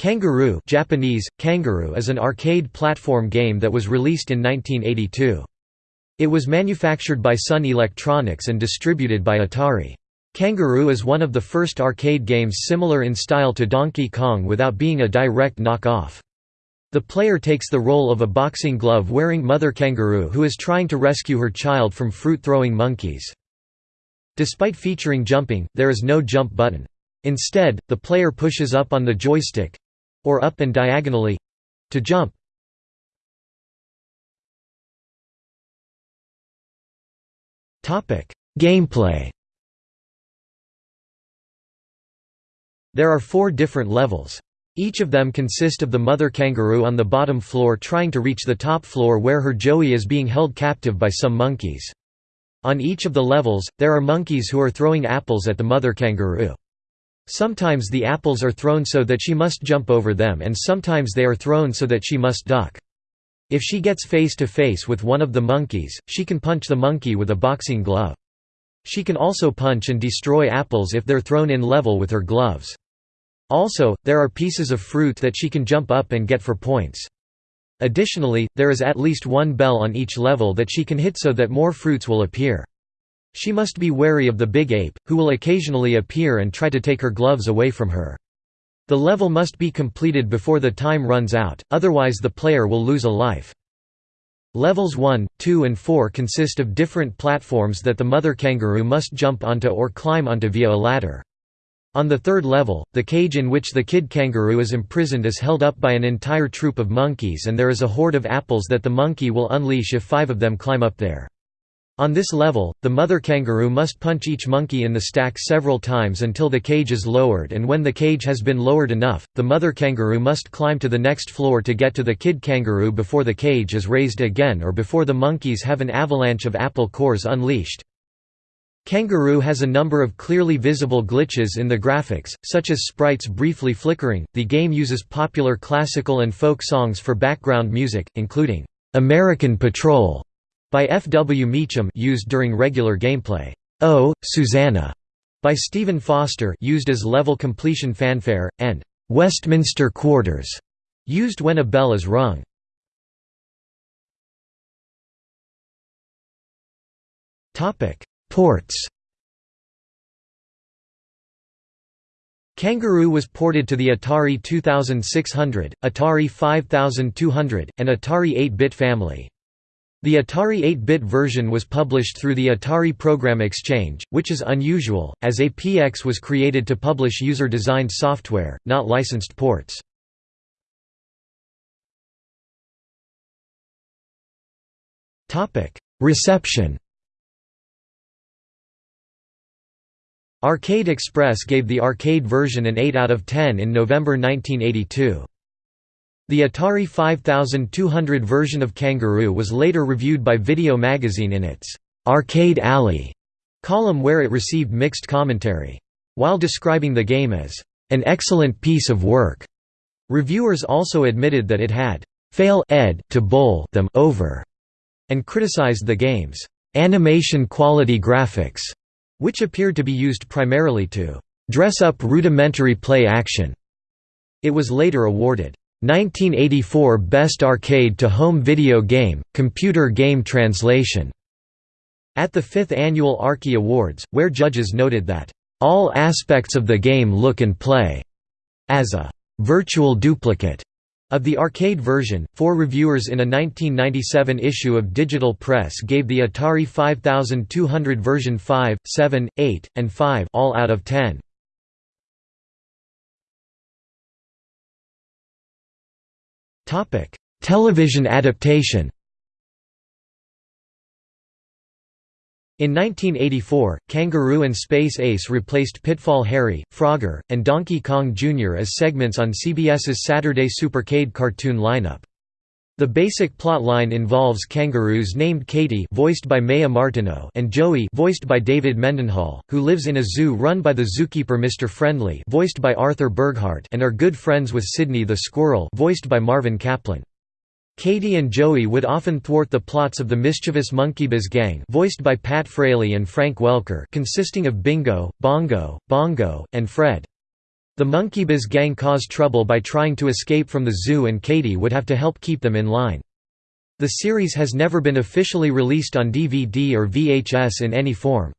Kangaroo Japanese, Kangaroo is an arcade platform game that was released in 1982. It was manufactured by Sun Electronics and distributed by Atari. Kangaroo is one of the first arcade games similar in style to Donkey Kong without being a direct knock-off. The player takes the role of a boxing glove-wearing mother kangaroo who is trying to rescue her child from fruit-throwing monkeys. Despite featuring jumping, there is no jump button. Instead, the player pushes up on the joystick, or up and diagonally to jump. Topic: Gameplay. There are four different levels. Each of them consist of the mother kangaroo on the bottom floor trying to reach the top floor where her joey is being held captive by some monkeys. On each of the levels, there are monkeys who are throwing apples at the mother kangaroo. Sometimes the apples are thrown so that she must jump over them and sometimes they are thrown so that she must duck. If she gets face to face with one of the monkeys, she can punch the monkey with a boxing glove. She can also punch and destroy apples if they're thrown in level with her gloves. Also, there are pieces of fruit that she can jump up and get for points. Additionally, there is at least one bell on each level that she can hit so that more fruits will appear. She must be wary of the big ape, who will occasionally appear and try to take her gloves away from her. The level must be completed before the time runs out, otherwise the player will lose a life. Levels 1, 2 and 4 consist of different platforms that the mother kangaroo must jump onto or climb onto via a ladder. On the third level, the cage in which the kid kangaroo is imprisoned is held up by an entire troop of monkeys and there is a horde of apples that the monkey will unleash if five of them climb up there. On this level, the mother kangaroo must punch each monkey in the stack several times until the cage is lowered and when the cage has been lowered enough, the mother kangaroo must climb to the next floor to get to the kid kangaroo before the cage is raised again or before the monkeys have an avalanche of apple cores unleashed. Kangaroo has a number of clearly visible glitches in the graphics, such as sprites briefly flickering. The game uses popular classical and folk songs for background music, including American Patrol by F. W. Meacham used during regular gameplay. Oh, Susanna by Stephen Foster used as level completion fanfare, and Westminster Quarters used when a bell is rung. Ports Kangaroo was ported to the Atari 2600, Atari 5200, and Atari 8-bit family. The Atari 8-bit version was published through the Atari Program Exchange, which is unusual, as APX was created to publish user-designed software, not licensed ports. Reception Arcade Express gave the arcade version an 8 out of 10 in November 1982. The Atari 5200 version of Kangaroo was later reviewed by Video Magazine in its «Arcade Alley» column where it received mixed commentary. While describing the game as «an excellent piece of work», reviewers also admitted that it had «fail ed to bowl them over» and criticized the game's «animation quality graphics», which appeared to be used primarily to «dress up rudimentary play action». It was later awarded 1984 Best Arcade to Home Video Game, Computer Game Translation at the fifth annual Arkie Awards, where judges noted that, "...all aspects of the game look and play," as a "...virtual duplicate." Of the arcade version, four reviewers in a 1997 issue of Digital Press gave the Atari 5200 version 5, 7, 8, and 5 all out of 10. Television adaptation In 1984, Kangaroo and Space Ace replaced Pitfall Harry, Frogger, and Donkey Kong Jr. as segments on CBS's Saturday Supercade cartoon lineup. The basic plotline involves kangaroos named Katie voiced by Maya Martineau and Joey voiced by David Mendenhall, who lives in a zoo run by the zookeeper Mr. Friendly voiced by Arthur Burghardt and are good friends with Sydney the squirrel voiced by Marvin Kaplan. Katie and Joey would often thwart the plots of the mischievous Monkeybiz gang voiced by Pat Fraley and Frank Welker consisting of Bingo, Bongo, Bongo, and Fred. The Monkeybiz gang cause trouble by trying to escape from the zoo and Katie would have to help keep them in line. The series has never been officially released on DVD or VHS in any form.